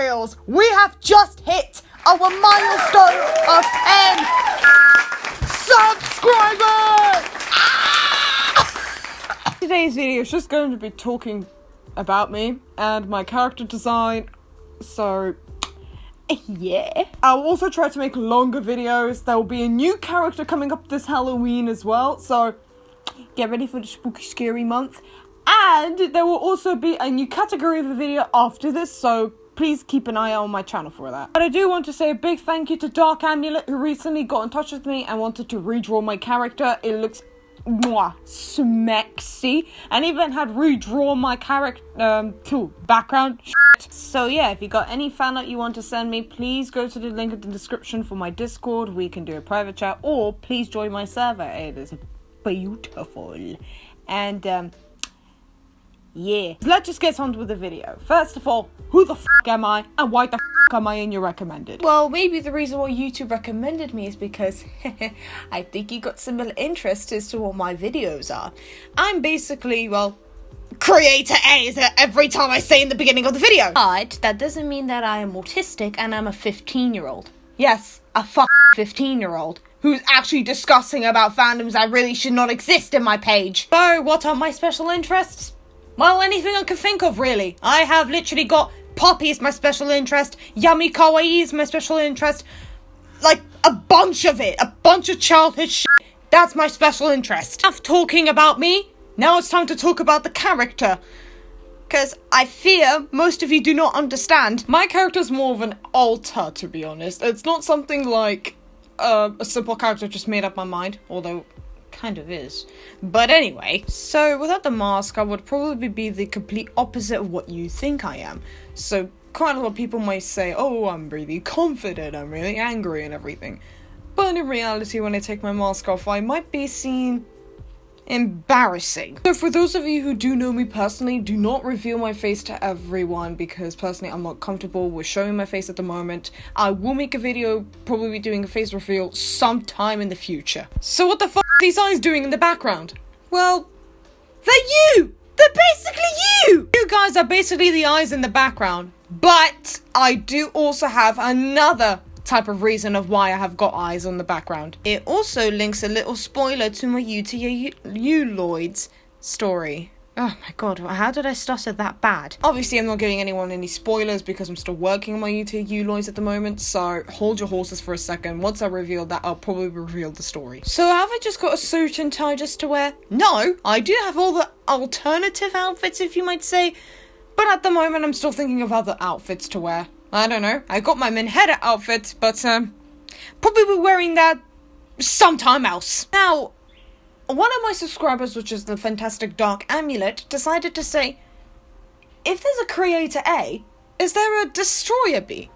We have just hit our milestone of 10 subscribers. Ah! Today's video is just going to be talking about me and my character design. So, yeah. I'll also try to make longer videos. There will be a new character coming up this Halloween as well. So, get ready for the spooky scary month. And there will also be a new category of a video after this, so please keep an eye on my channel for that. But I do want to say a big thank you to Dark Amulet who recently got in touch with me and wanted to redraw my character. It looks mwah, smexy and even had redrawn my character um to background shit. so yeah if you got any fan art you want to send me please go to the link in the description for my discord we can do a private chat or please join my server it is beautiful and um yeah. Let's just get on with the video. First of all, who the f am I and why the f am I in your recommended? Well, maybe the reason why YouTube recommended me is because I think you got similar interests as to what my videos are. I'm basically, well, creator A is every time I say in the beginning of the video. But that doesn't mean that I am autistic and I'm a 15 year old. Yes, a fuck 15 year old who's actually discussing about fandoms that really should not exist in my page. So, what are my special interests? Well, anything I can think of, really. I have literally got Poppy is my special interest, Yummy Kawaii is my special interest, like a bunch of it, a bunch of childhood shit. That's my special interest. Enough talking about me. Now it's time to talk about the character. Because I fear most of you do not understand. My character's more of an alter, to be honest. It's not something like uh, a simple character just made up my mind, although kind of is. But anyway, so without the mask, I would probably be the complete opposite of what you think I am. So quite a lot of people might say, oh, I'm really confident, I'm really angry and everything. But in reality, when I take my mask off, I might be seen embarrassing. So for those of you who do know me personally, do not reveal my face to everyone because personally I'm not comfortable with showing my face at the moment. I will make a video probably doing a face reveal sometime in the future. So what the fuck are these eyes doing in the background? Well, they're you! They're basically you! You guys are basically the eyes in the background. But I do also have another type of reason of why I have got eyes on the background. It also links a little spoiler to my U T U Lloyd's story. Oh my god, how did I stutter that bad? Obviously, I'm not giving anyone any spoilers because I'm still working on my Utoya at the moment, so hold your horses for a second. Once I reveal that, I'll probably reveal the story. So, have I just got a suit and tie just to wear? No, I do have all the alternative outfits, if you might say, but at the moment, I'm still thinking of other outfits to wear. I don't know. I got my Minheta outfit, but um, probably be wearing that sometime else. Now, one of my subscribers, which is the fantastic Dark Amulet, decided to say, if there's a creator A, is there a destroyer B?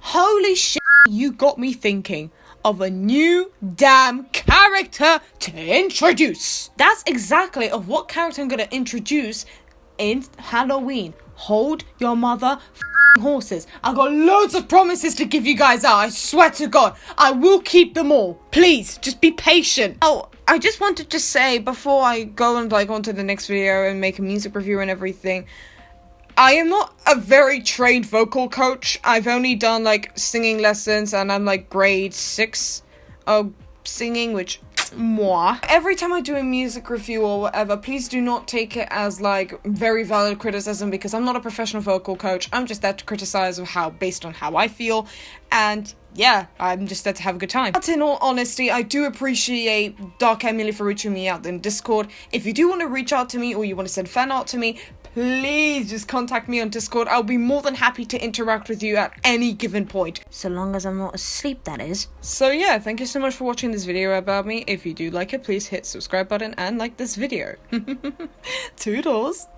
Holy shit, you got me thinking of a new damn character to introduce. That's exactly of what character I'm gonna introduce in Halloween hold your mother horses. I've got loads of promises to give you guys out. I swear to God, I will keep them all. Please, just be patient. Oh, I just wanted to say before I go and like on to the next video and make a music review and everything. I am not a very trained vocal coach. I've only done like singing lessons and I'm like grade six of singing, which moi. Every time I do a music review or whatever, please do not take it as like very valid criticism because I'm not a professional vocal coach. I'm just there to criticize of how based on how I feel and yeah, I'm just there to have a good time. But in all honesty, I do appreciate Dark Amulet for reaching me out in Discord. If you do want to reach out to me or you want to send fan art to me, please just contact me on Discord. I'll be more than happy to interact with you at any given point. So long as I'm not asleep, that is. So yeah, thank you so much for watching this video about me. If you do like it, please hit subscribe button and like this video. Toodles!